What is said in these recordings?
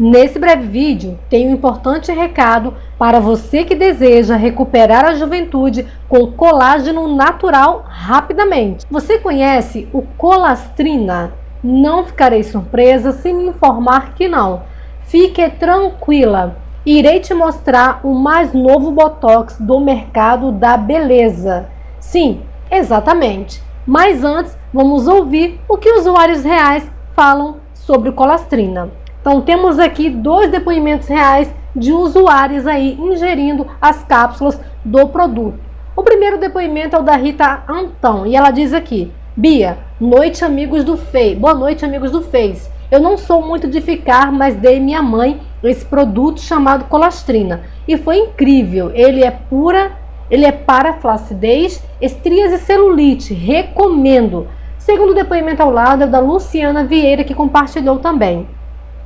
Nesse breve vídeo, tem um importante recado para você que deseja recuperar a juventude com colágeno natural rapidamente. Você conhece o Colastrina? Não ficarei surpresa se me informar que não. Fique tranquila, irei te mostrar o mais novo Botox do mercado da beleza. Sim, exatamente. Mas antes, vamos ouvir o que usuários reais falam sobre o Colastrina. Então temos aqui dois depoimentos reais de usuários aí ingerindo as cápsulas do produto. O primeiro depoimento é o da Rita Antão e ela diz aqui: Bia, noite amigos do Face. Boa noite amigos do Face. Eu não sou muito de ficar, mas dei minha mãe esse produto chamado colastrina e foi incrível. Ele é pura, ele é para flacidez, estrias e celulite. Recomendo. Segundo depoimento ao lado é da Luciana Vieira que compartilhou também.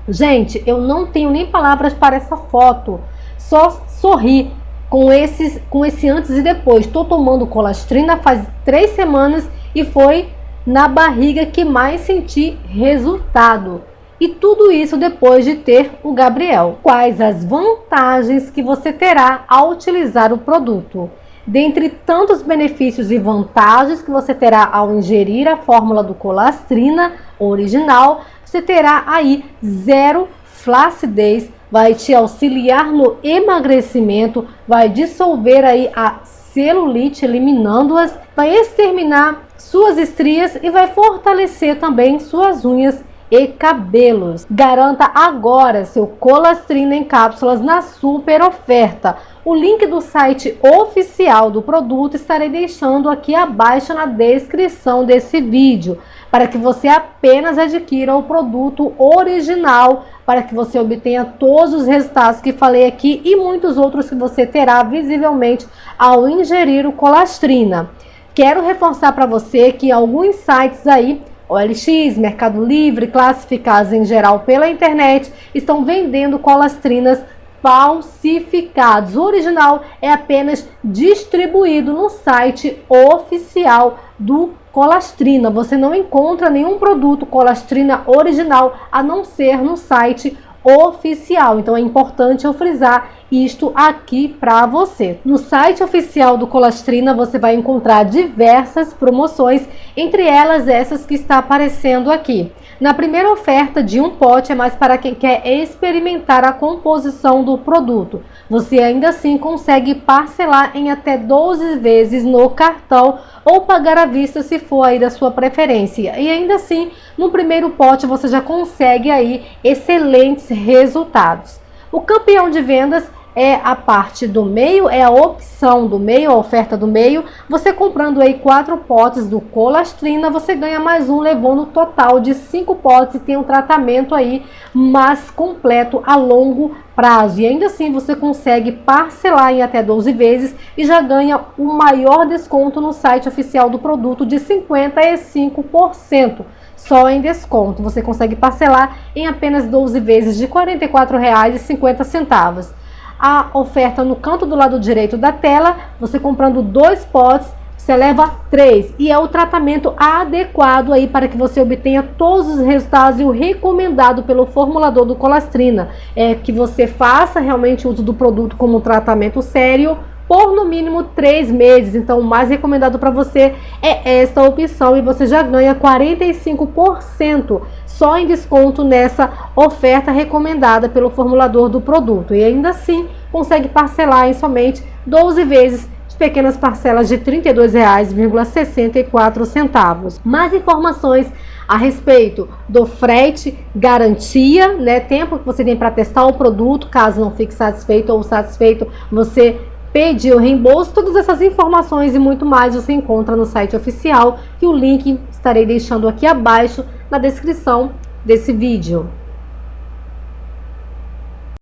Gente, eu não tenho nem palavras para essa foto. Só sorri com, esses, com esse antes e depois. Estou tomando colastrina faz três semanas e foi na barriga que mais senti resultado. E tudo isso depois de ter o Gabriel. Quais as vantagens que você terá ao utilizar o produto? Dentre tantos benefícios e vantagens que você terá ao ingerir a fórmula do colastrina original, você terá aí zero flacidez, vai te auxiliar no emagrecimento, vai dissolver aí a celulite, eliminando-as, vai exterminar suas estrias e vai fortalecer também suas unhas e cabelos. Garanta agora seu colastrina em cápsulas na super oferta. O link do site oficial do produto estarei deixando aqui abaixo na descrição desse vídeo para que você apenas adquira o produto original, para que você obtenha todos os resultados que falei aqui e muitos outros que você terá visivelmente ao ingerir o colastrina. Quero reforçar para você que alguns sites aí OLX, Mercado Livre, classificados em geral pela internet, estão vendendo colastrinas falsificados. O original é apenas distribuído no site oficial do Colastrina. Você não encontra nenhum produto Colastrina original a não ser no site oficial. Então é importante eu frisar isto aqui para você. No site oficial do Colastrina você vai encontrar diversas promoções, entre elas essas que está aparecendo aqui. Na primeira oferta de um pote é mais para quem quer experimentar a composição do produto. Você ainda assim consegue parcelar em até 12 vezes no cartão ou pagar à vista se for aí da sua preferência. E ainda assim, no primeiro pote você já consegue aí excelentes resultados. O campeão de vendas é a parte do meio, é a opção do meio, a oferta do meio. Você comprando aí quatro potes do colastrina, você ganha mais um, levando o total de cinco potes e tem um tratamento aí mais completo a longo prazo. E ainda assim você consegue parcelar em até 12 vezes e já ganha o maior desconto no site oficial do produto de 55% só em desconto. Você consegue parcelar em apenas 12 vezes de R$ 44,50 a oferta no canto do lado direito da tela, você comprando dois potes, você leva três. E é o tratamento adequado aí para que você obtenha todos os resultados e o recomendado pelo formulador do Colastrina. É que você faça realmente uso do produto como um tratamento sério, por no mínimo três meses. Então, o mais recomendado para você é esta opção e você já ganha 45% só em desconto nessa oferta recomendada pelo formulador do produto. E ainda assim, consegue parcelar em somente 12 vezes de pequenas parcelas de R$ 32,64. Mais informações a respeito do frete, garantia, né, tempo que você tem para testar o produto, caso não fique satisfeito ou satisfeito, você pedir o reembolso, todas essas informações e muito mais você encontra no site oficial, que o link estarei deixando aqui abaixo na descrição desse vídeo.